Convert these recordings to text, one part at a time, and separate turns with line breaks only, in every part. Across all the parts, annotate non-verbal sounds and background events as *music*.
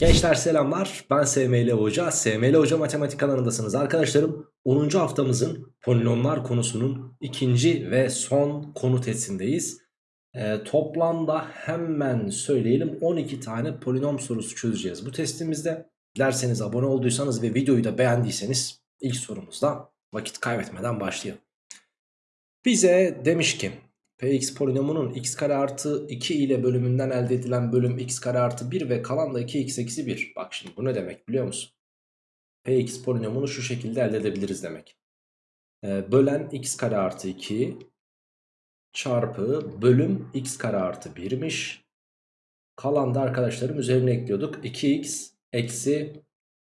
Gençler selamlar. Ben SML Hoca. SML Hoca Matematik alanındasınız arkadaşlarım. 10. haftamızın polinomlar konusunun ikinci ve son konu testindeyiz ee, Toplamda hemen söyleyelim 12 tane polinom sorusu çözeceğiz bu testimizde. Dilerseniz abone olduysanız ve videoyu da beğendiyseniz ilk sorumuzda vakit kaybetmeden başlayalım. Bize demiş ki Px polinomunun x kare artı 2 ile bölümünden elde edilen bölüm x kare artı 1 ve kalan da 2x eksi 1. Bak şimdi bu ne demek biliyor musun? Px polinomunu şu şekilde elde edebiliriz demek. Ee, bölen x kare artı 2 çarpı bölüm x kare artı 1'miş. Kalan da arkadaşlarım üzerine ekliyorduk. 2x eksi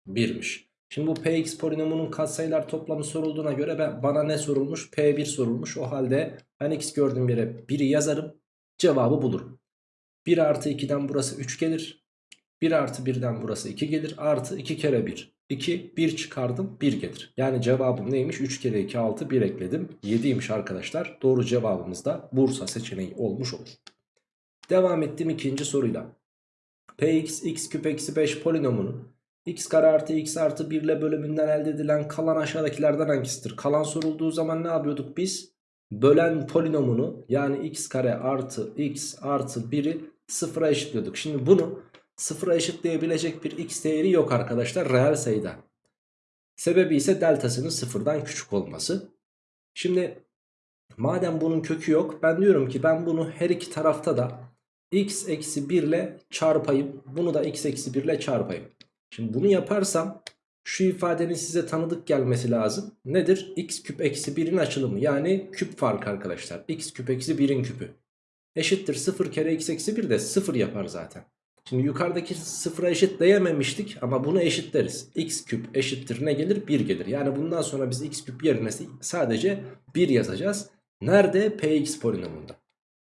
1'miş. Şimdi bu px polinomunun katsayılar toplamı sorulduğuna göre ben, bana ne sorulmuş? P1 sorulmuş. O halde ben x gördüğüm yere 1'i yazarım. Cevabı bulurum. 1 artı 2'den burası 3 gelir. 1 artı 1'den burası 2 gelir. Artı 2 kere 1. 2, 1 çıkardım 1 gelir. Yani cevabım neymiş? 3 kere 2, 6, 1 ekledim. 7'ymiş arkadaşlar. Doğru cevabımız da Bursa seçeneği olmuş olur. Devam ettim ikinci soruyla. Px x küp eksi 5 polinomunun x kare artı x artı 1 ile bölümünden elde edilen kalan aşağıdakilerden hangisidir? Kalan sorulduğu zaman ne yapıyorduk biz? Bölen polinomunu yani x kare artı x artı 1'i sıfıra eşitliyorduk. Şimdi bunu sıfıra eşitleyebilecek bir x değeri yok arkadaşlar reel sayıda. Sebebi ise deltasının sıfırdan küçük olması. Şimdi madem bunun kökü yok ben diyorum ki ben bunu her iki tarafta da x eksi 1 ile çarpayım. Bunu da x eksi 1 ile çarpayım. Şimdi bunu yaparsam şu ifadenin size tanıdık gelmesi lazım. Nedir? x küp eksi 1'in açılımı yani küp farkı arkadaşlar. x küp eksi 1'in küpü. Eşittir 0 kere x eksi 1 de 0 yapar zaten. Şimdi yukarıdaki sıfıra eşitleyememiştik ama bunu eşitleriz. x küp eşittir ne gelir? 1 gelir. Yani bundan sonra biz x küp yerine sadece 1 yazacağız. Nerede? px polinomunda.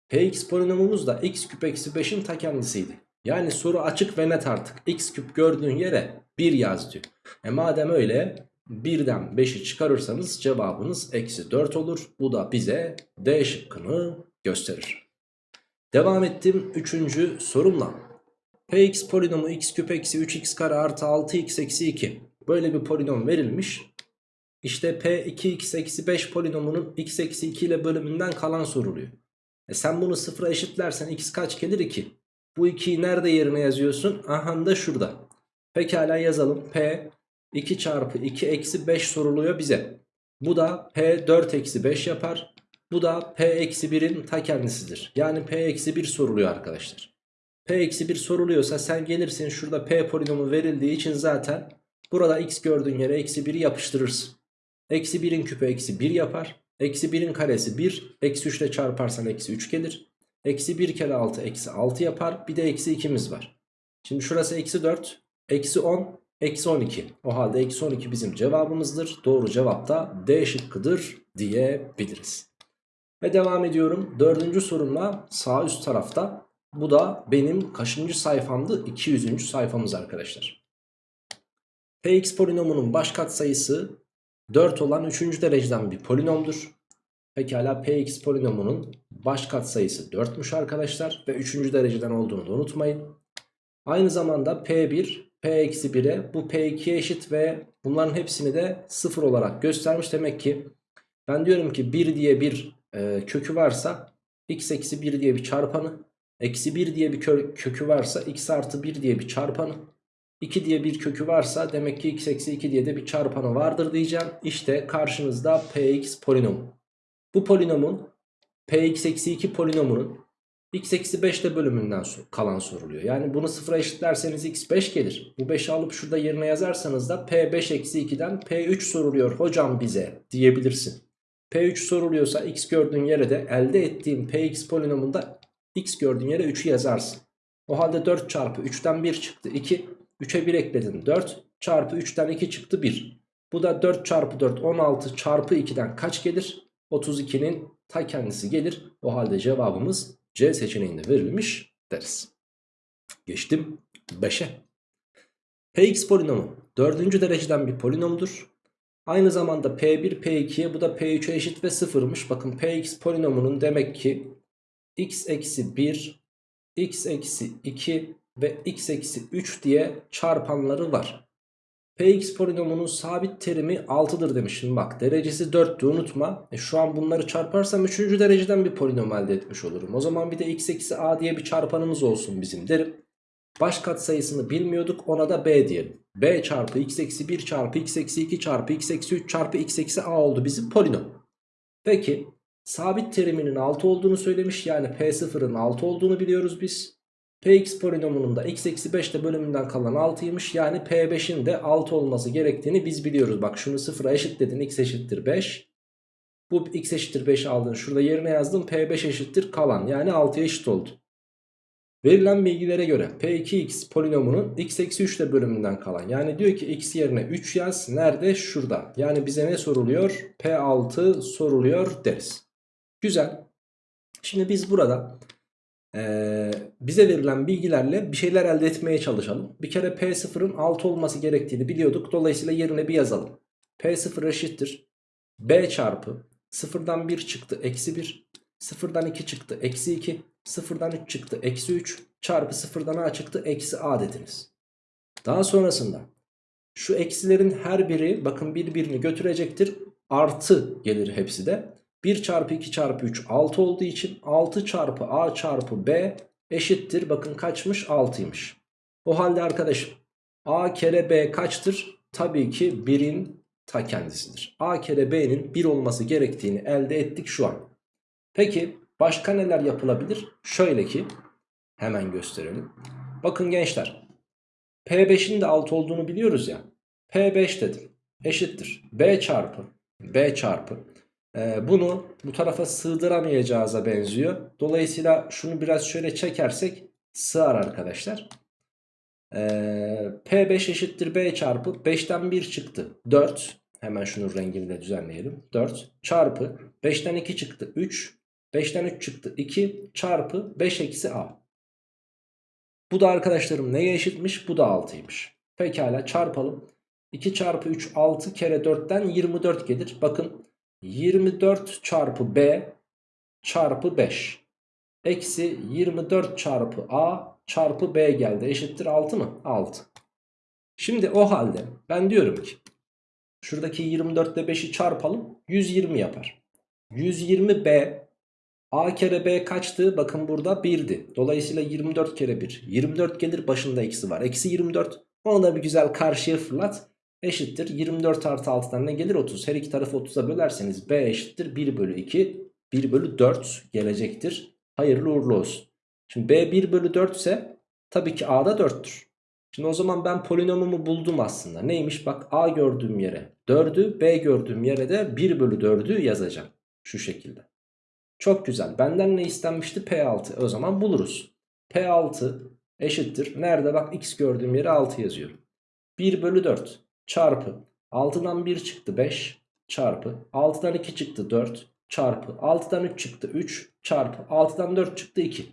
px polinomumuz da x küp eksi 5'in ta kendisiydi. Yani soru açık ve net artık. X küp gördüğün yere 1 yaz diyor. E madem öyle 1'den 5'i çıkarırsanız cevabınız eksi 4 olur. Bu da bize D şıkkını gösterir. Devam ettim 3. sorumla. Px polinomu x küp eksi 3x kare artı 6x eksi 2. Böyle bir polinom verilmiş. İşte P2x eksi 5 polinomunun x eksi 2 ile bölümünden kalan soruluyor. E sen bunu sıfıra eşitlersen x kaç gelir 2. Bu 2'yi nerede yerine yazıyorsun? Aha da şurada. Pekala yazalım. P 2 çarpı 2 eksi 5 soruluyor bize. Bu da P 4 eksi 5 yapar. Bu da P eksi 1'in ta kendisidir. Yani P eksi 1 soruluyor arkadaşlar. P eksi 1 soruluyorsa sen gelirsin şurada P polinomu verildiği için zaten burada x gördüğün yere eksi 1'i yapıştırırsın. Eksi 1'in küpü eksi 1 yapar. Eksi 1'in karesi 1. Eksi 3 ile çarparsan eksi 3 gelir. Eksi 1 kere 6 eksi 6 yapar. Bir de eksi 2'miz var. Şimdi şurası eksi 4. Eksi 10. Eksi 12. O halde eksi 12 bizim cevabımızdır. Doğru cevap da D şıkkıdır diyebiliriz. Ve devam ediyorum. Dördüncü sorumla sağ üst tarafta. Bu da benim kaçıncı sayfamdı? 200. sayfamız arkadaşlar. Px polinomunun baş katsayısı 4 olan 3. dereceden bir polinomdur. Pekala Px polinomunun baş katsayısı 4'müş arkadaşlar ve 3. dereceden olduğunu da unutmayın. Aynı zamanda P1 P-1'e bu P2'ye eşit ve bunların hepsini de 0 olarak göstermiş. Demek ki ben diyorum ki 1 diye bir e, kökü varsa x eksi 1 diye bir çarpanı eksi 1 diye bir kö kökü varsa x artı 1 diye bir çarpanı 2 diye bir kökü varsa demek ki x eksi 2 diye de bir çarpanı vardır diyeceğim. İşte karşınızda px polinomu. Bu polinomun px eksi 2 polinomunun x eksi 5 ile bölümünden kalan soruluyor. Yani bunu sıfıra eşitlerseniz x 5 gelir. Bu 5'i alıp şurada yerine yazarsanız da p5 eksi 2'den p3 soruluyor hocam bize diyebilirsin. p3 soruluyorsa x gördüğün yere de elde ettiğim px polinomunda x gördüğün yere 3'ü yazarsın. O halde 4 çarpı 3'ten 1 çıktı 2. 3'e 1 ekledin 4 çarpı 3'ten 2 çıktı 1. Bu da 4 çarpı 4 16 çarpı 2'den kaç gelir? 32'nin ta kendisi gelir. O halde cevabımız C seçeneğinde verilmiş deriz. Geçtim 5'e. Px polinomu 4. dereceden bir polinomdur. Aynı zamanda P1 P2'ye bu da P3'e eşit ve 0'mış. Bakın Px polinomunun demek ki x eksi 1 x eksi 2 ve x eksi 3 diye çarpanları var. Px polinomunun sabit terimi 6'dır demişim. Bak derecesi 4'tü unutma. E şu an bunları çarparsam 3. dereceden bir polinom elde etmiş olurum. O zaman bir de x eksi a diye bir çarpanımız olsun bizim derim. Baş kat sayısını bilmiyorduk ona da b diyelim. b çarpı x eksi 1 çarpı x eksi 2 çarpı x eksi 3 çarpı x eksi a oldu bizim polinom. Peki sabit teriminin 6 olduğunu söylemiş. Yani p0'ın 6 olduğunu biliyoruz biz. Px polinomunun da x eksi 5 de bölümünden kalan 6'ymış. Yani P5'in de 6 olması gerektiğini biz biliyoruz. Bak şunu sıfıra eşitledin x eşittir 5. Bu x eşittir 5 aldın. Şurada yerine yazdım P5 eşittir kalan. Yani 6'ya eşit oldu. Verilen bilgilere göre P2x polinomunun x eksi 3 de bölümünden kalan. Yani diyor ki x yerine 3 yaz. Nerede? Şurada. Yani bize ne soruluyor? P6 soruluyor deriz. Güzel. Şimdi biz burada ee, bize verilen bilgilerle bir şeyler elde etmeye çalışalım. Bir kere P0'ın 6 olması gerektiğini biliyorduk. Dolayısıyla yerine bir yazalım. P0 eşittir. B çarpı 0'dan 1 çıktı eksi 1. 0'dan 2 çıktı eksi 2. 0'dan 3 çıktı eksi 3. Çarpı 0'dan A çıktı eksi A dediniz. Daha sonrasında şu eksilerin her biri bakın birbirini götürecektir. Artı gelir hepsi de. 1 çarpı 2 çarpı 3 6 olduğu için 6 çarpı a çarpı b eşittir. Bakın kaçmış 6'ymış. O halde arkadaşım a kere b kaçtır? Tabii ki 1'in ta kendisidir. a kere b'nin 1 olması gerektiğini elde ettik şu an. Peki başka neler yapılabilir? Şöyle ki hemen gösterelim. Bakın gençler P5'in de 6 olduğunu biliyoruz ya. P5 dedim eşittir. B çarpı B çarpı bunu bu tarafa sığdıramayacağıza benziyor. Dolayısıyla şunu biraz şöyle çekersek sığar arkadaşlar. Ee, P5 eşittir B çarpı 5'ten 1 çıktı 4. Hemen şunun rengini de düzenleyelim. 4 çarpı 5'ten 2 çıktı 3. 5'ten 3 çıktı 2 çarpı 5 eksi A. Bu da arkadaşlarım neye eşitmiş? Bu da 6'ymış. Pekala çarpalım. 2 çarpı 3 6 kere 4'ten 24 gelir. Bakın 24 çarpı B çarpı 5 eksi 24 çarpı A çarpı B geldi eşittir 6 mı? 6. Şimdi o halde ben diyorum ki şuradaki 24 ile 5'i çarpalım 120 yapar. 120 B A kere B kaçtı? Bakın burada 1'di. Dolayısıyla 24 kere 1. 24 gelir başında eksi var. Eksi 24. Onu da bir güzel karşıya fırlat eşittir. 24 artı 6'dan ne gelir? 30 her iki tarafı 30'a bölerseniz B eşittir. 1 bölü 2 1 bölü 4 gelecektir. Hayırlı uğurlu olsun. Şimdi B 1 bölü 4 ise tabii ki A da 4'tür şimdi o zaman ben polinomumu buldum aslında. Neymiş? Bak A gördüğüm yere 4'ü B gördüğüm yere de 1 bölü 4'ü yazacağım şu şekilde. Çok güzel. Benden ne istenmişti? P6 o zaman buluruz. P6 eşittir. Nerede? Bak X gördüğüm yere 6 yazıyorum. 1 bölü 4 çarpı 6'dan 1 çıktı 5 çarpı 6'dan 2 çıktı 4 çarpı 6'dan 3 çıktı 3 çarpı 6'dan 4 çıktı 2.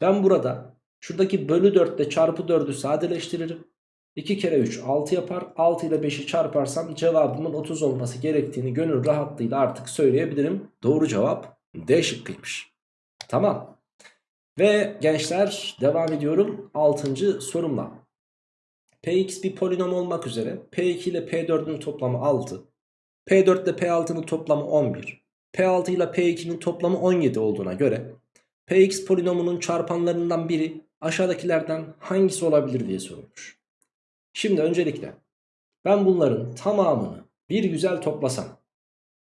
Ben burada şuradaki bölü 4 ile çarpı 4'ü sadeleştiririm. 2 kere 3 6 yapar. 6 ile 5'i çarparsam cevabımın 30 olması gerektiğini gönül rahatlığıyla artık söyleyebilirim. Doğru cevap D şıkkıymış. Tamam. Ve gençler devam ediyorum 6. sorumla. Px bir polinom olmak üzere P2 ile P4'ün toplamı 6. P4 ile P6'nın toplamı 11. P6 ile P2'nin toplamı 17 olduğuna göre Px polinomunun çarpanlarından biri aşağıdakilerden hangisi olabilir diye sorulmuş. Şimdi öncelikle ben bunların tamamını bir güzel toplasam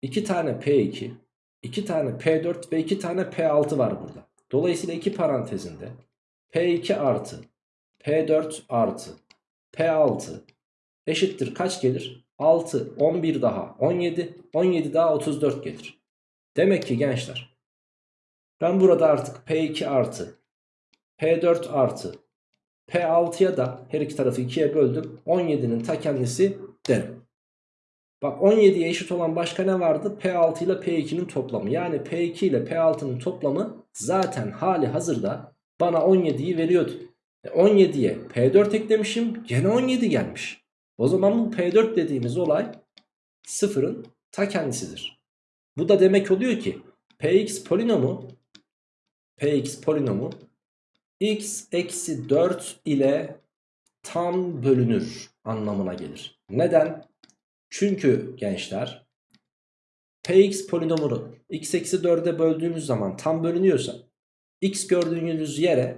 2 tane P2, 2 tane P4 ve 2 tane P6 var burada. Dolayısıyla iki parantezinde P2 artı P4 artı P6 eşittir kaç gelir? 6, 11 daha 17, 17 daha 34 gelir. Demek ki gençler ben burada artık P2 artı P4 artı P6'ya da her iki tarafı 2'ye böldüm. 17'nin ta kendisi derim. Bak 17'ye eşit olan başka ne vardı? P6 ile P2'nin toplamı. Yani P2 ile P6'nın toplamı zaten hali hazırda bana 17'yi veriyordu. 17'ye P4 eklemişim gene 17 gelmiş. O zaman bu P4 dediğimiz olay sıfırın ta kendisidir. Bu da demek oluyor ki Px polinomu Px polinomu x eksi 4 ile tam bölünür anlamına gelir. Neden? Çünkü gençler px polinomunu x eksi 4'e böldüğünüz zaman tam bölünüyorsa x gördüğünüz yere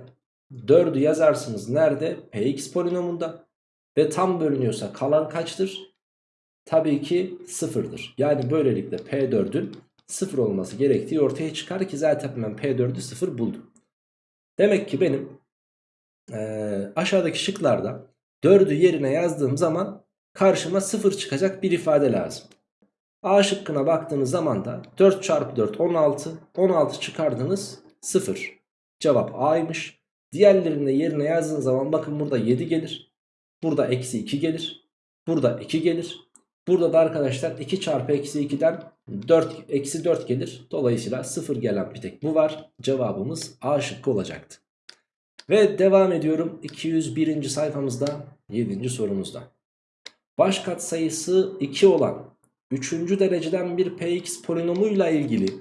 4'ü yazarsınız. Nerede? px polinomunda. Ve tam bölünüyorsa kalan kaçtır? Tabii ki sıfırdır. Yani böylelikle P4'ün sıfır olması gerektiği ortaya çıkar ki zaten ben P4'ü sıfır buldum. Demek ki benim ee, aşağıdaki şıklarda 4'ü yerine yazdığım zaman karşıma sıfır çıkacak bir ifade lazım. A şıkkına baktığınız zaman da 4 çarpı 4 16 16 çıkardınız 0. Cevap A'ymış. Diğerlerini de yerine yazdığınız zaman bakın burada 7 gelir. Burada eksi 2 gelir. Burada 2 gelir. Burada da arkadaşlar 2 çarpı eksi 2'den 4, eksi 4 gelir. Dolayısıyla 0 gelen bir tek bu var. Cevabımız A şıkkı olacaktı. Ve devam ediyorum 201. sayfamızda 7. sorumuzda. Baş katsayısı 2 olan 3. dereceden bir px polinomuyla ilgili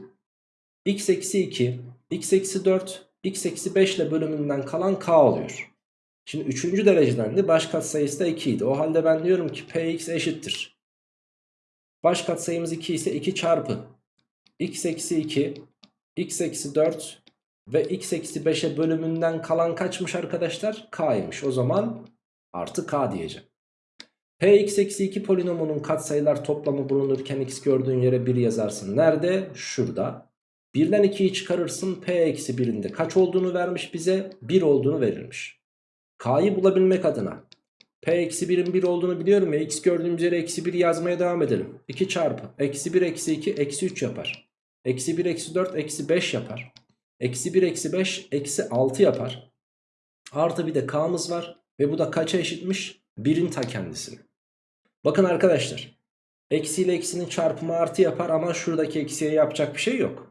x eksi 2, x eksi 4, x eksi 5 ile bölümünden kalan k oluyor. Şimdi 3. dereceden de baş katsayısı da 2 idi. O halde ben diyorum ki px eşittir. Baş katsayımız 2 ise 2 çarpı x eksi 2, x eksi 4 ve x eksi 5'e bölümünden kalan kaçmış arkadaşlar? K'ymış. O zaman artı k diyeceğim. Px eksi 2 polinomunun katsayılar toplamı bulunurken x gördüğün yere 1 yazarsın. Nerede? Şurada. 1'den 2'yi çıkarırsın. P eksi 1'in de kaç olduğunu vermiş bize? 1 olduğunu verilmiş. K'yı bulabilmek adına P eksi 1'in 1 olduğunu biliyorum ya. X gördüğümüz yere eksi 1 yazmaya devam edelim. 2 çarpı. Eksi 1 eksi 2 eksi 3 yapar. Eksi 1 eksi 4 eksi 5 yapar. Eksi 1 eksi 5 eksi 6 yapar. Artı bir de K'mız var. Ve bu da kaça eşitmiş? 1'in ta kendisini. Bakın arkadaşlar. Eksi ile eksinin çarpımı artı yapar ama şuradaki eksiye yapacak bir şey yok.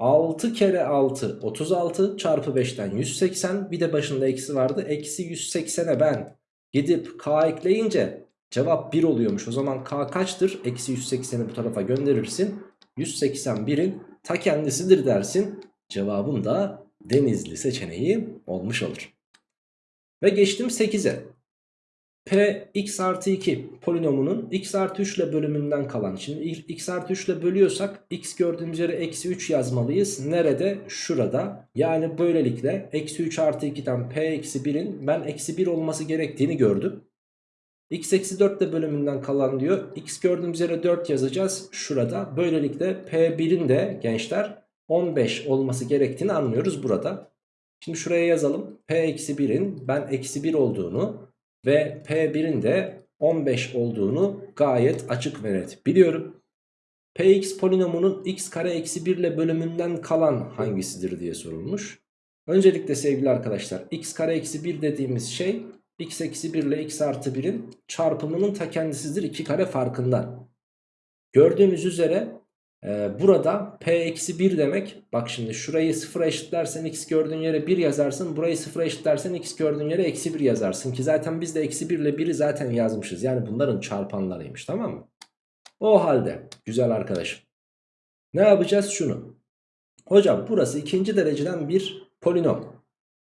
6 kere 6 36 çarpı 5'ten 180 bir de başında eksi vardı. Eksi 180'e ben gidip k ekleyince cevap 1 oluyormuş. O zaman k kaçtır? Eksi 180'i bu tarafa gönderirsin. 181'in ta kendisidir dersin. Cevabım da Denizli seçeneği olmuş olur. Ve geçtim 8'e. P x artı 2 polinomunun x artı 3 ile bölümünden kalan. Şimdi x artı 3 ile bölüyorsak x gördüğümüz yere eksi 3 yazmalıyız. Nerede? Şurada. Yani böylelikle eksi 3 artı 2'den p eksi 1'in ben eksi 1 olması gerektiğini gördüm. x eksi 4 ile bölümünden kalan diyor. x gördüğümüz yere 4 yazacağız şurada. Böylelikle p1'in de gençler 15 olması gerektiğini anlıyoruz burada. Şimdi şuraya yazalım. p eksi 1'in ben eksi 1 olduğunu ve P1'in de 15 olduğunu gayet açık ve net biliyorum. Px polinomunun x kare eksi 1 ile bölümünden kalan hangisidir diye sorulmuş. Öncelikle sevgili arkadaşlar x kare eksi 1 dediğimiz şey x eksi 1 ile x artı 1'in çarpımının ta kendisidir 2 kare farkından. Gördüğünüz üzere ee, burada p eksi 1 demek bak şimdi şurayı 0'a eşitlersen x gördüğün yere 1 yazarsın burayı 0'a eşitlersen x gördüğün yere eksi 1 yazarsın ki zaten biz de eksi 1 ile 1'i zaten yazmışız. Yani bunların çarpanlarıymış tamam mı? O halde güzel arkadaşım ne yapacağız? Şunu. Hocam burası ikinci dereceden bir polinom.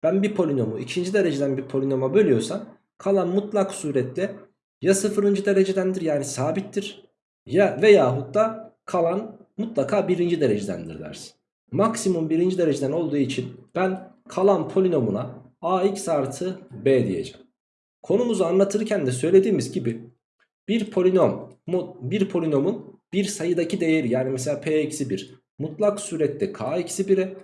Ben bir polinomu ikinci dereceden bir polinoma bölüyorsam kalan mutlak surette ya sıfırıncı derecedendir yani sabittir ya veyahut da kalan mutlaka birinci derecedendir dersin. Maksimum birinci dereceden olduğu için ben kalan polinomuna ax artı b diyeceğim. Konumuzu anlatırken de söylediğimiz gibi bir polinom bir polinomun bir sayıdaki değeri yani mesela p eksi 1 mutlak surette k eksi 1'e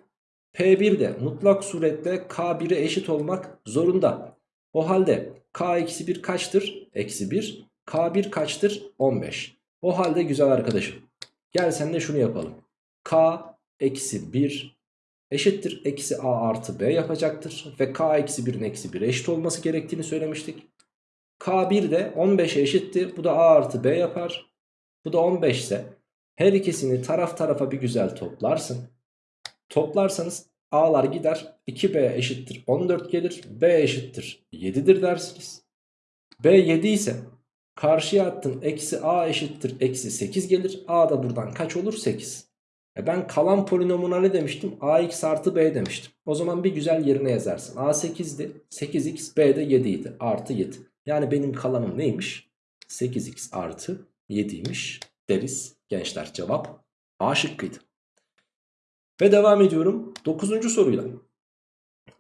p1 de mutlak surette k1'e eşit olmak zorunda. O halde k eksi 1 kaçtır? Eksi 1. k1 kaçtır? 15. O halde güzel arkadaşım Gel sen de şunu yapalım. K eksi 1 eşittir eksi A artı B yapacaktır. Ve K eksi 1'in eksi 1 eşit olması gerektiğini söylemiştik. K1 de 15'e eşitti. Bu da A artı B yapar. Bu da 15 ise her ikisini taraf tarafa bir güzel toplarsın. Toplarsanız A'lar gider. 2B eşittir 14 gelir. B eşittir 7'dir dersiniz. B 7 ise Karşıya attın eksi a eşittir eksi 8 gelir. A da buradan kaç olur? 8. E ben kalan polinomuna ne demiştim? ax artı b demiştim. O zaman bir güzel yerine yazarsın. a 8'di. 8x b de 7 idi. Artı 7. Yani benim kalanım neymiş? 8x artı 7'ymiş deriz gençler. Cevap A şıkkıydı. Ve devam ediyorum 9. soruyla.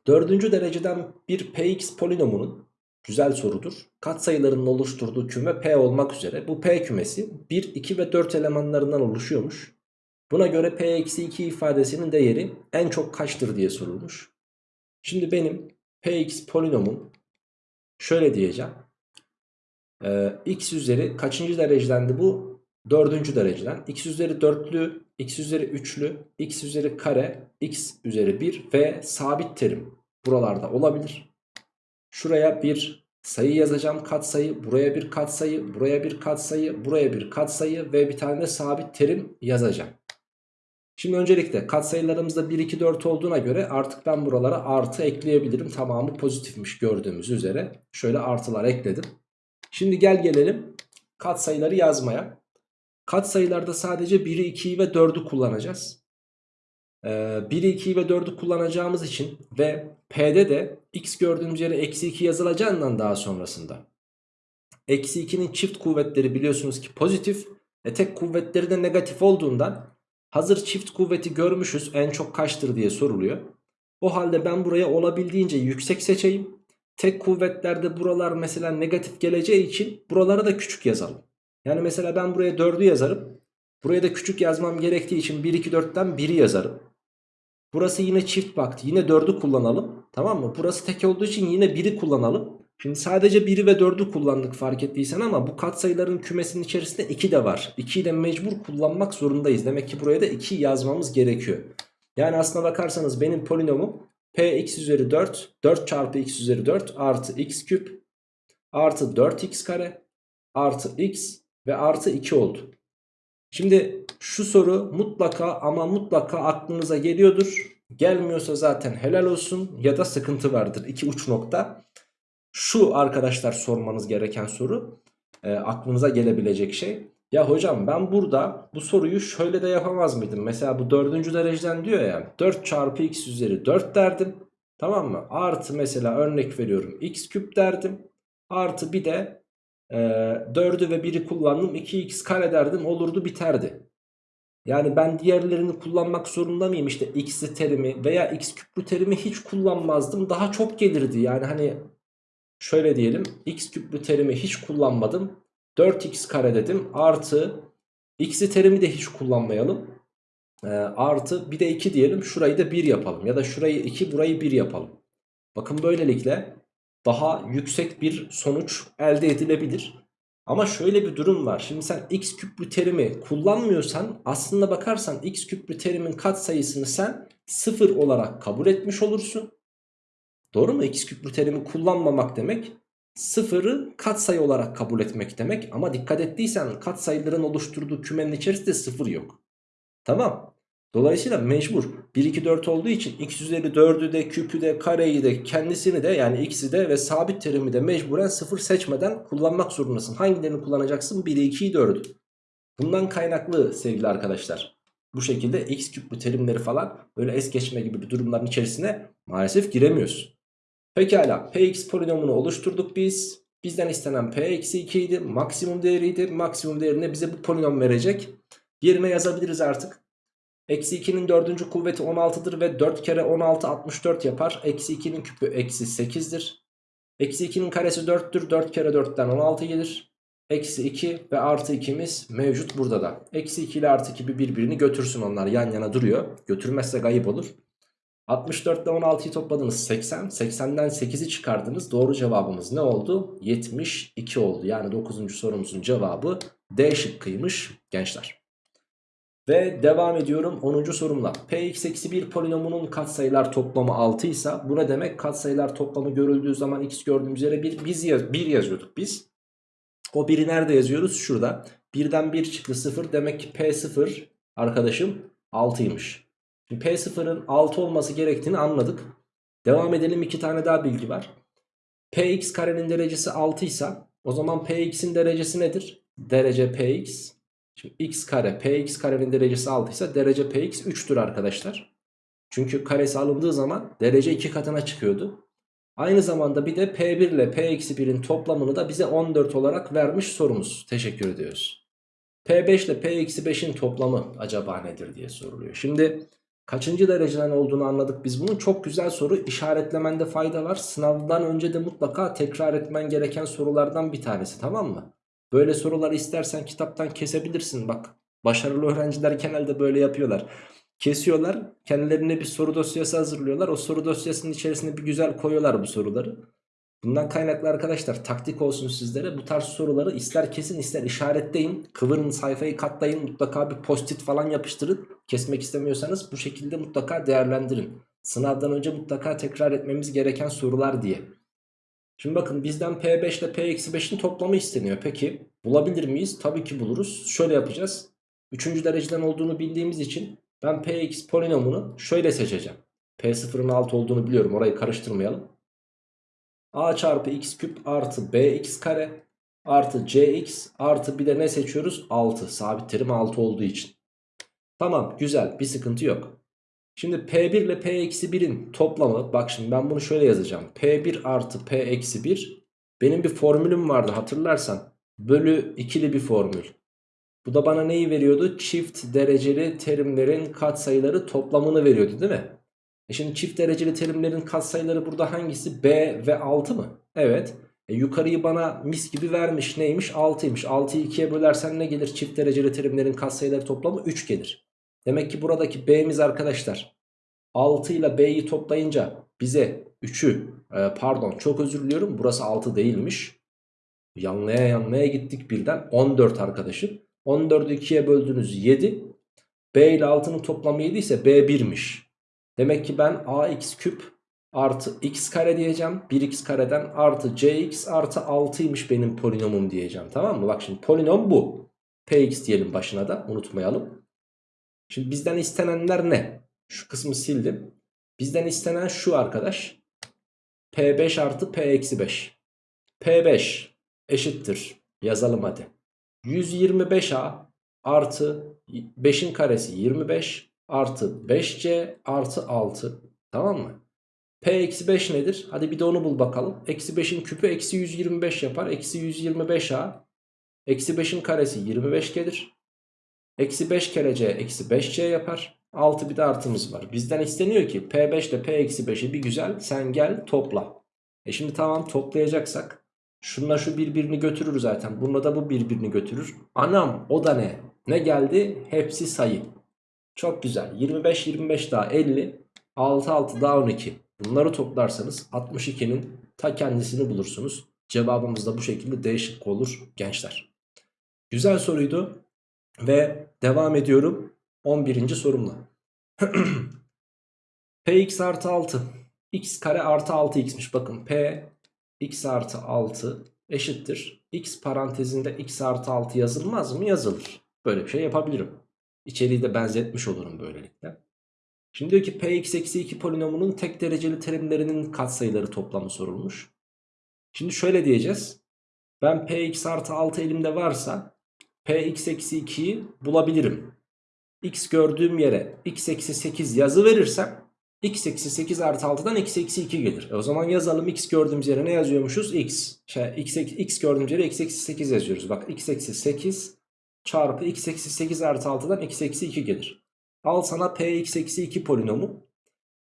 4. dereceden bir px polinomunun güzel sorudur. Katsayılarının oluşturduğu küme p olmak üzere bu p kümesi 1, 2 ve 4 elemanlarından oluşuyormuş. Buna göre p-2 ifadesinin değeri en çok kaçtır diye sorulmuş. Şimdi benim px polinomum şöyle diyeceğim. Ee, x üzeri kaçıncı derecedendi bu? Dördüncü dereceden. x üzeri dörtlü, x üzeri üçlü, x üzeri kare, x üzeri 1 ve sabit terim buralarda olabilir. Şuraya bir sayı yazacağım katsayı, buraya bir katsayı, buraya bir katsayı, buraya bir katsayı ve bir tane de sabit terim yazacağım. Şimdi öncelikle katsayılarımızda 1, 2, 4 olduğuna göre artık ben buralara artı ekleyebilirim. Tamamı pozitifmiş gördüğümüz üzere. Şöyle artılar ekledim. Şimdi gel gelelim katsayıları yazmaya. Katsayılarda sadece 1'i, 2'yi ve 4'ü kullanacağız. Ee, 1'i, 2'yi ve 4'ü kullanacağımız için ve P'de de x gördüğümüz yere eksi 2 yazılacağından daha sonrasında. Eksi 2'nin çift kuvvetleri biliyorsunuz ki pozitif. E tek kuvvetleri de negatif olduğundan hazır çift kuvveti görmüşüz en çok kaçtır diye soruluyor. O halde ben buraya olabildiğince yüksek seçeyim. Tek kuvvetlerde buralar mesela negatif geleceği için buralara da küçük yazalım. Yani mesela ben buraya 4'ü yazarım. Buraya da küçük yazmam gerektiği için 1, 2, 4'ten 1'i yazarım. Burası yine çift baktı. Yine 4'ü kullanalım. Tamam mı? Burası tek olduğu için yine 1'i kullanalım. Şimdi sadece 1'i ve 4'ü kullandık fark ettiysen ama bu katsayıların kümesinin içerisinde 2 de var. 2'yi de mecbur kullanmak zorundayız. Demek ki buraya da 2 yazmamız gerekiyor. Yani aslına bakarsanız benim polinomum px üzeri 4 4 çarpı x üzeri 4 artı x küp artı 4x kare artı x ve artı 2 oldu. Şimdi şu soru mutlaka ama mutlaka aklınıza geliyordur. Gelmiyorsa zaten helal olsun ya da sıkıntı vardır. İki uç nokta. Şu arkadaşlar sormanız gereken soru. E, aklınıza gelebilecek şey. Ya hocam ben burada bu soruyu şöyle de yapamaz mıydım? Mesela bu dördüncü dereceden diyor ya 4 çarpı x üzeri 4 derdim. Tamam mı? Artı mesela örnek veriyorum x küp derdim. Artı bir de e, 4'ü ve 1'i kullandım 2x kare derdim olurdu biterdi. Yani ben diğerlerini kullanmak zorunda mıyım? İşte x'li terimi veya x küplü terimi hiç kullanmazdım. Daha çok gelirdi. Yani hani şöyle diyelim. x küplü terimi hiç kullanmadım. 4x kare dedim. Artı x'li terimi de hiç kullanmayalım. E, artı bir de 2 diyelim. Şurayı da 1 yapalım. Ya da şurayı 2 burayı 1 yapalım. Bakın böylelikle daha yüksek bir sonuç elde edilebilir. Ama şöyle bir durum var. Şimdi sen x küplü terimi kullanmıyorsan aslında bakarsan x küplü terimin katsayısını sen sıfır olarak kabul etmiş olursun. Doğru mu? x küplü terimi kullanmamak demek sıfırı katsayı olarak kabul etmek demek. Ama dikkat ettiysen katsayıların oluşturduğu kümenin içerisinde sıfır yok. Tamam. Dolayısıyla mecbur 1 2 4 olduğu için x üzeri 4'ü de küpü de kareyi de kendisini de yani x'i de ve sabit terimi de mecburen 0 seçmeden kullanmak zorundasın. Hangilerini kullanacaksın? 1'i 2'yi 4'ü. Bundan kaynaklı sevgili arkadaşlar. Bu şekilde x küplü terimleri falan böyle es geçme gibi bir durumların içerisine maalesef giremiyoruz. Pekala px polinomunu oluşturduk biz. Bizden istenen p-2 idi. Maksimum değeriydi. Maksimum değerine bize bu polinom verecek. Yerine yazabiliriz artık. Eksi 2'nin dördüncü kuvveti 16'dır ve 4 kere 16 64 yapar. Eksi 2'nin küpü eksi 8'dir. Eksi 2'nin karesi 4'tür. 4 kere 4'ten 16 gelir. Eksi 2 ve artı 2'miz mevcut burada da. Eksi 2 ile artı 2 birbirini götürsün onlar yan yana duruyor. Götürmezse kayıp olur. 64 ile 16'yı topladınız 80. 80'den 8'i çıkardınız. Doğru cevabımız ne oldu? 72 oldu. Yani 9. sorumuzun cevabı D şıkkıymış gençler. Ve devam ediyorum 10. sorumla. Px-1 polinomunun katsayılar toplamı 6 ise bu ne demek? Katsayılar toplamı görüldüğü zaman x gördüğümüz yere 1 biz yaz 1 yazıyorduk biz. O 1'i nerede yazıyoruz? Şurada. 1'den 1 çıktı 0 demek ki P0 arkadaşım 6'ymış. Şimdi P0'ın 6 olması gerektiğini anladık. Devam edelim iki tane daha bilgi var. Px karenin derecesi 6 ise o zaman Px'in derecesi nedir? Derece Px Şimdi x kare px karenin derecesi 6 ise derece px 3'tür arkadaşlar. Çünkü karesi alındığı zaman derece 2 katına çıkıyordu. Aynı zamanda bir de P1 ile P-1'in toplamını da bize 14 olarak vermiş sorumuz. Teşekkür ediyoruz. P5 ile P-5'in toplamı acaba nedir diye soruluyor. Şimdi kaçıncı dereceden olduğunu anladık biz bunun. Çok güzel soru işaretlemende fayda var. Sınavdan önce de mutlaka tekrar etmen gereken sorulardan bir tanesi tamam mı? Böyle soruları istersen kitaptan kesebilirsin bak. Başarılı öğrenciler genelde böyle yapıyorlar. Kesiyorlar kendilerine bir soru dosyası hazırlıyorlar. O soru dosyasının içerisine bir güzel koyuyorlar bu soruları. Bundan kaynaklı arkadaşlar taktik olsun sizlere bu tarz soruları ister kesin ister işaretleyin. Kıvırın sayfayı katlayın mutlaka bir post-it falan yapıştırın. Kesmek istemiyorsanız bu şekilde mutlaka değerlendirin. Sınavdan önce mutlaka tekrar etmemiz gereken sorular diye. Şimdi bakın bizden P5 ile P-5'in toplamı isteniyor. Peki bulabilir miyiz? Tabii ki buluruz. Şöyle yapacağız. Üçüncü dereceden olduğunu bildiğimiz için ben Px polinomunu şöyle seçeceğim. P0'ın 6 olduğunu biliyorum orayı karıştırmayalım. A çarpı x küp artı bx kare artı cx artı bir de ne seçiyoruz? 6 sabit terim 6 olduğu için. Tamam güzel bir sıkıntı yok. Şimdi P1 ile P-1'in toplamı bak şimdi ben bunu şöyle yazacağım. P1 artı P-1 benim bir formülüm vardı hatırlarsan. Bölü ikili bir formül. Bu da bana neyi veriyordu? Çift dereceli terimlerin katsayıları toplamını veriyordu değil mi? E şimdi çift dereceli terimlerin katsayıları burada hangisi? B ve 6 mı? Evet. E yukarıyı bana mis gibi vermiş. Neymiş? 6'ymış. 6'yı 2'ye bölersen ne gelir? Çift dereceli terimlerin katsayıları toplamı 3 gelir. Demek ki buradaki B'miz arkadaşlar 6 ile B'yi toplayınca bize 3'ü e, pardon çok özür diliyorum burası 6 değilmiş. Yanlaya yanlaya gittik birden 14 arkadaşım. 14'ü 2'ye böldünüz 7. B ile 6'nın toplamı 7 ise B 1'miş. Demek ki ben ax küp artı x kare diyeceğim. 1x kareden artı cx artı 6'ymış benim polinomum diyeceğim. Tamam mı? Bak şimdi polinom bu. px diyelim başına da unutmayalım. Şimdi bizden istenenler ne? Şu kısmı sildim. Bizden istenen şu arkadaş. P5 artı P eksi 5. P5 eşittir. Yazalım hadi. 125A artı 5'in karesi 25 artı 5C artı 6. Tamam mı? P eksi 5 nedir? Hadi bir de onu bul bakalım. Eksi 5'in küpü eksi 125 yapar. Eksi 125A. Eksi 5'in karesi 25 gelir. Eksi 5 kere C eksi 5C yapar. 6 bir de artımız var. Bizden isteniyor ki P5 ile P eksi 5'i bir güzel sen gel topla. E şimdi tamam toplayacaksak şunla şu birbirini götürür zaten. Bununla da bu birbirini götürür. Anam o da ne? Ne geldi? Hepsi sayı. Çok güzel. 25 25 daha 50. 6 6 daha 12. Bunları toplarsanız 62'nin ta kendisini bulursunuz. Cevabımız da bu şekilde değişik olur gençler. Güzel soruydu. Ve devam ediyorum 11. sorumla. *clears throat* Px artı 6 x kare artı 6x'miş bakın p x artı 6 eşittir. x parantezinde x artı 6 yazılmaz mı? Yazılır. Böyle bir şey yapabilirim. İçeriği de benzetmiş olurum böylelikle. Şimdi diyor ki px eksi 2 polinomunun tek dereceli terimlerinin katsayıları toplamı sorulmuş. Şimdi şöyle diyeceğiz. Ben px artı 6 elimde varsa px eksi 2'yi bulabilirim. x gördüğüm yere x eksi 8 yazı verirsem x eksi 8 artı 6'dan x eksi 2 gelir. E o zaman yazalım x gördüğümüz yere ne yazıyormuşuz? x. Şey, x, x gördüğümüz yere x eksi 8 yazıyoruz. Bak x eksi 8 çarpı x eksi 8 artı 6'dan x eksi 2 gelir. Al sana px eksi 2 polinomu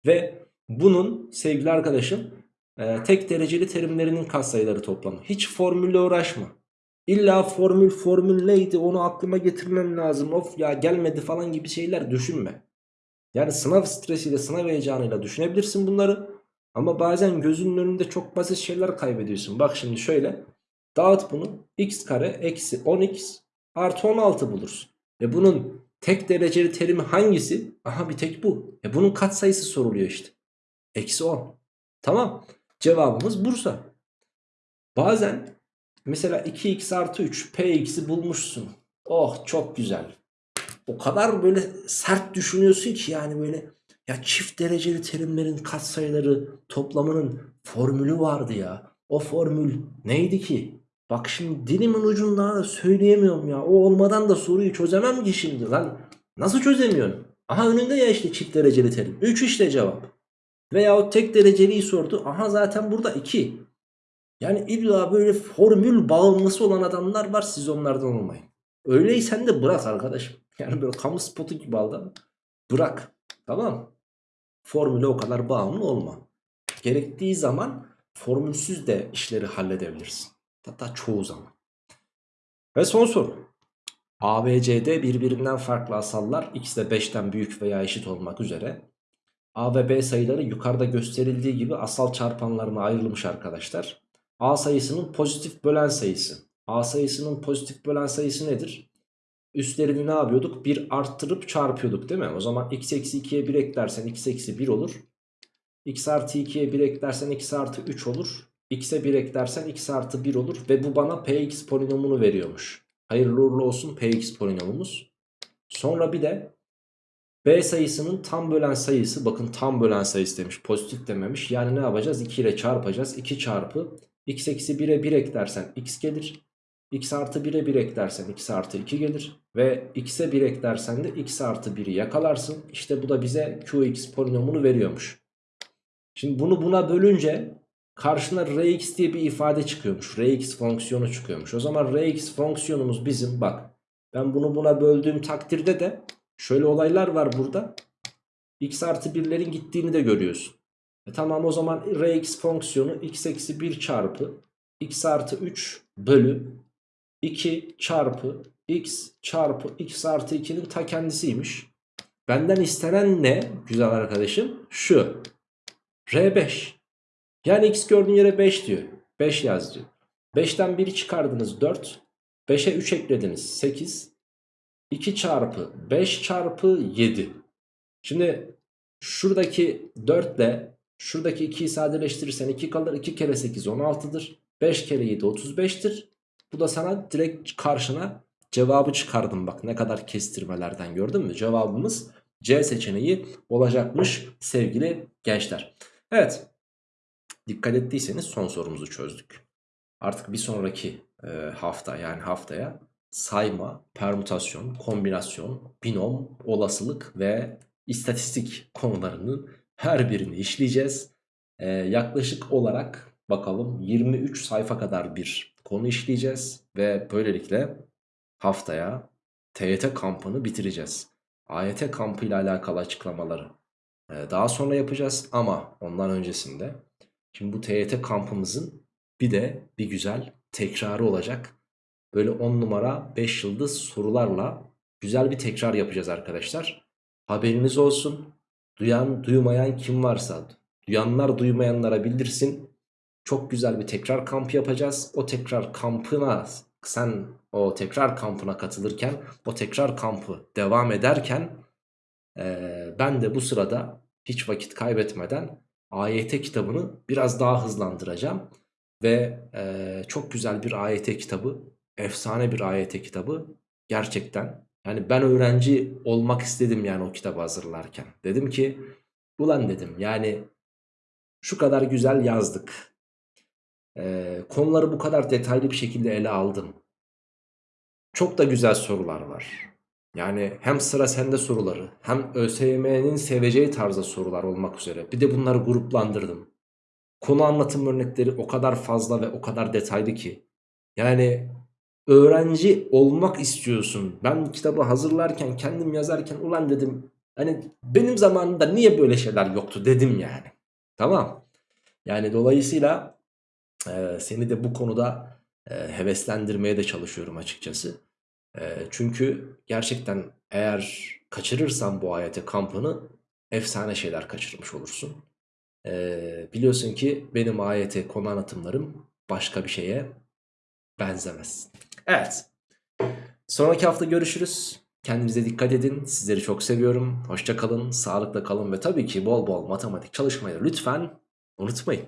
ve bunun sevgili arkadaşım e, tek dereceli terimlerinin katsayıları toplamı. Hiç formülle uğraşma. İlla formül formül neydi onu aklıma getirmem lazım. Of ya gelmedi falan gibi şeyler düşünme. Yani sınav stresiyle sınav heyecanıyla düşünebilirsin bunları. Ama bazen gözünün önünde çok basit şeyler kaybediyorsun. Bak şimdi şöyle. Dağıt bunu. x kare eksi 10x artı 16 bulursun. Ve bunun tek dereceli terimi hangisi? Aha bir tek bu. E bunun katsayısı soruluyor işte. Eksi 10. Tamam. Cevabımız Bursa. Bazen mesela 2x artı 3 px'i bulmuşsun. Oh çok güzel. O kadar böyle sert düşünüyorsun ki yani böyle ya çift dereceli terimlerin katsayıları toplamının formülü vardı ya. O formül neydi ki? Bak şimdi dilimin ucunda da söyleyemiyorum ya. O olmadan da soruyu çözemem ki şimdi lan. Nasıl çözemiyorsun? Aha önünde ya işte çift dereceli terim. 3 işte cevap. Veyahut tek dereceliyi sordu. Aha zaten burada 2. Yani illa böyle formül bağımlısı olan adamlar var siz onlardan olmayın. Öyleysen de bırak arkadaşım. *laughs* Yani böyle kamu spotu gibi aldı. Bırak. Tamam? Formüle o kadar bağımlı olma. Gerektiği zaman formülsüz de işleri halledebilirsin. Hatta çoğu zaman. Ve son soru. A ve C'de birbirinden farklı asallar x de 5'ten büyük veya eşit olmak üzere A ve B sayıları yukarıda gösterildiği gibi asal çarpanlarına ayrılmış arkadaşlar. A sayısının pozitif bölen sayısı. A sayısının pozitif bölen sayısı nedir? Üstlerini ne yapıyorduk? 1 arttırıp çarpıyorduk değil mi? O zaman x eksi 2'ye 1 eklersen x eksi 1 olur. x artı 2'ye 1 eklersen x artı 3 olur. x'e 1 eklersen x artı 1 olur. Ve bu bana px polinomunu veriyormuş. Hayırlı uğurlu olsun px polinomumuz. Sonra bir de b sayısının tam bölen sayısı. Bakın tam bölen sayısı demiş. Pozitif dememiş. Yani ne yapacağız? 2 ile çarpacağız. 2 çarpı x eksi 1'e 1 eklersen x gelir. x artı 1'e 1 eklersen x artı 2 gelir. Ve x'e 1 eklersen de x artı 1'i yakalarsın. İşte bu da bize qx polinomunu veriyormuş. Şimdi bunu buna bölünce karşına rx diye bir ifade çıkıyormuş. rx fonksiyonu çıkıyormuş. O zaman rx fonksiyonumuz bizim bak. Ben bunu buna böldüğüm takdirde de şöyle olaylar var burada. x artı 1'lerin gittiğini de görüyorsun. E tamam o zaman rx fonksiyonu x eksi 1 çarpı x artı 3 bölü 2 çarpı x çarpı x artı 2'nin ta kendisiymiş. Benden istenen ne güzel arkadaşım? Şu. R5. Yani x gördüğün yere 5 diyor. 5 yaz diyor. 5'ten 1'i çıkardınız 4. 5'e 3 eklediniz 8. 2 çarpı 5 çarpı 7. Şimdi şuradaki 4 ile şuradaki 2'yi sadeleştirirsen 2 kalır. 2 kere 8 16'dır. 5 kere 7 35'tir. Bu da sana direkt karşına cevabı çıkardım bak ne kadar kestirmelerden gördün mü? Cevabımız C seçeneği olacakmış sevgili gençler. Evet dikkat ettiyseniz son sorumuzu çözdük. Artık bir sonraki e, hafta yani haftaya sayma, permütasyon, kombinasyon, binom, olasılık ve istatistik konularının her birini işleyeceğiz. Ee, yaklaşık olarak bakalım 23 sayfa kadar bir konu işleyeceğiz. Ve böylelikle haftaya TYT kampını bitireceğiz. AYT kampı ile alakalı açıklamaları ee, daha sonra yapacağız. Ama ondan öncesinde şimdi bu TYT kampımızın bir de bir güzel tekrarı olacak. Böyle 10 numara 5 yıldız sorularla güzel bir tekrar yapacağız arkadaşlar. Haberiniz olsun. Duyan duymayan kim varsa duyanlar duymayanlara bildirsin. Çok güzel bir tekrar kampı yapacağız. O tekrar kampına sen o tekrar kampına katılırken o tekrar kampı devam ederken e, ben de bu sırada hiç vakit kaybetmeden AYT kitabını biraz daha hızlandıracağım. Ve e, çok güzel bir AYT kitabı, efsane bir AYT kitabı gerçekten yani ben öğrenci olmak istedim yani o kitabı hazırlarken. Dedim ki ulan dedim yani şu kadar güzel yazdık. Ee, konuları bu kadar detaylı bir şekilde ele aldım. Çok da güzel sorular var. Yani hem sıra sende soruları hem ÖSYM'nin seveceği tarzda sorular olmak üzere. Bir de bunları gruplandırdım. Konu anlatım örnekleri o kadar fazla ve o kadar detaylı ki. Yani öğrenci olmak istiyorsun. Ben kitabı hazırlarken kendim yazarken ulan dedim hani benim zamanımda niye böyle şeyler yoktu dedim yani. Tamam. Yani dolayısıyla e, seni de bu konuda e, heveslendirmeye de çalışıyorum açıkçası. E, çünkü gerçekten eğer kaçırırsan bu ayete kampını efsane şeyler kaçırmış olursun. E, biliyorsun ki benim ayete konu anlatımlarım başka bir şeye benzemez. Evet. Sonraki hafta görüşürüz. Kendinize dikkat edin. Sizleri çok seviyorum. Hoşça kalın, sağlıkla kalın ve tabii ki bol bol matematik çalışmayı lütfen unutmayın.